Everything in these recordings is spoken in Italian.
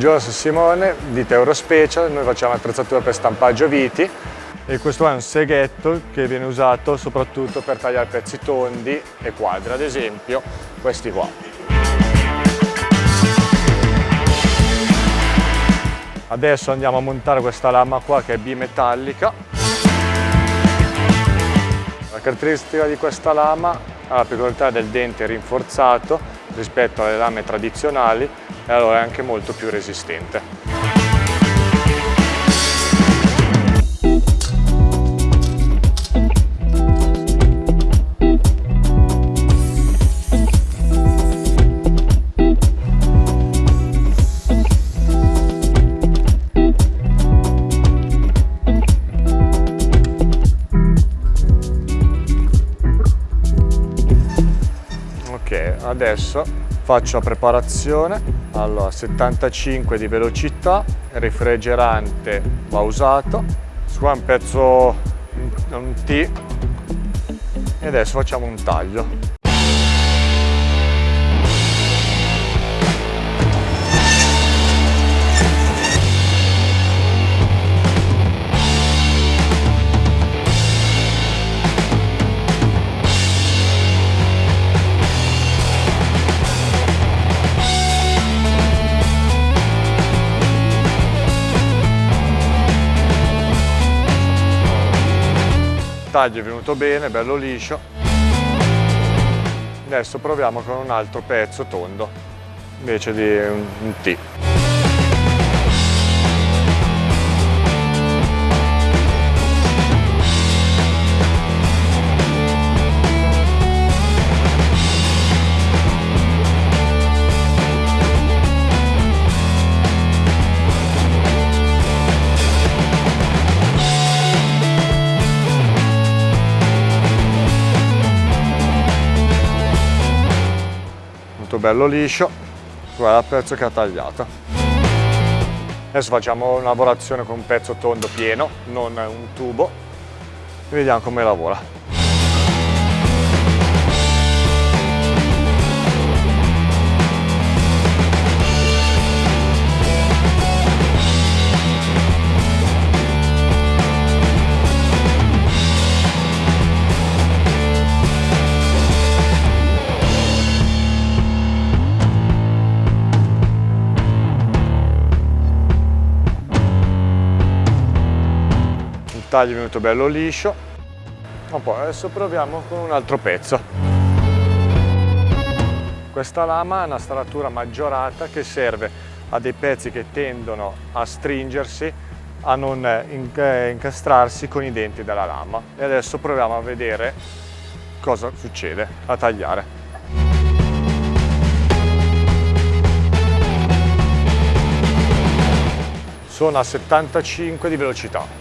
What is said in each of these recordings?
Sono Simone di Teuro Special, noi facciamo attrezzatura per stampaggio viti e questo è un seghetto che viene usato soprattutto per tagliare pezzi tondi e quadri, ad esempio questi qua. Adesso andiamo a montare questa lama qua che è bimetallica. La caratteristica di questa lama ha la peculiarità del dente rinforzato rispetto alle lame tradizionali e allora è anche molto più resistente. Adesso faccio la preparazione. Allora 75 di velocità refrigerante va usato qua un pezzo un T. E adesso facciamo un taglio taglio è venuto bene, bello liscio. Adesso proviamo con un altro pezzo tondo, invece di un, un T. bello liscio, guarda il pezzo che ha tagliato. Adesso facciamo una lavorazione con un pezzo tondo pieno, non un tubo, e vediamo come lavora. Taglio è venuto bello liscio. Ma poi adesso proviamo con un altro pezzo. Questa lama ha una staratura maggiorata che serve a dei pezzi che tendono a stringersi a non eh, incastrarsi con i denti della lama. E adesso proviamo a vedere cosa succede a tagliare. Sono a 75 di velocità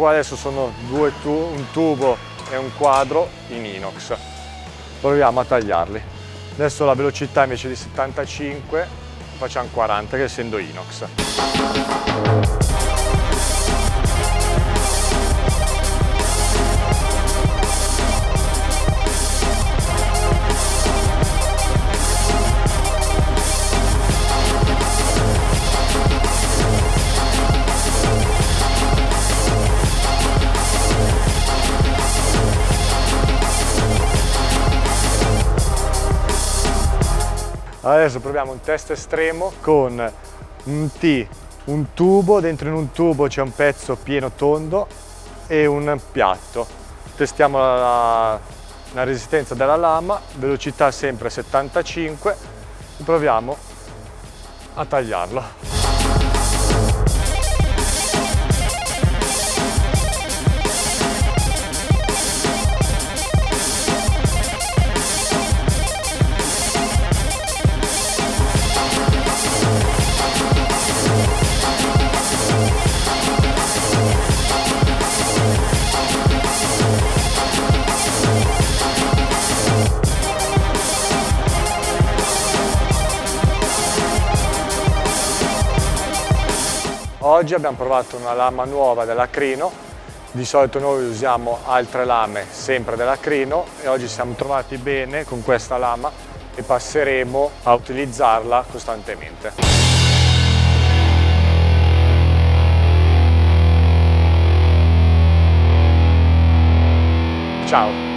qua adesso sono due tu un tubo e un quadro in inox. Proviamo a tagliarli. Adesso la velocità invece di 75 facciamo 40 che essendo inox. Adesso proviamo un test estremo con un T, un tubo, dentro in un tubo c'è un pezzo pieno tondo e un piatto. Testiamo la, la resistenza della lama, velocità sempre 75 e proviamo a tagliarlo. Oggi abbiamo provato una lama nuova dell'Acrino, di solito noi usiamo altre lame sempre dell'Acrino e oggi siamo trovati bene con questa lama e passeremo a utilizzarla costantemente. Ciao!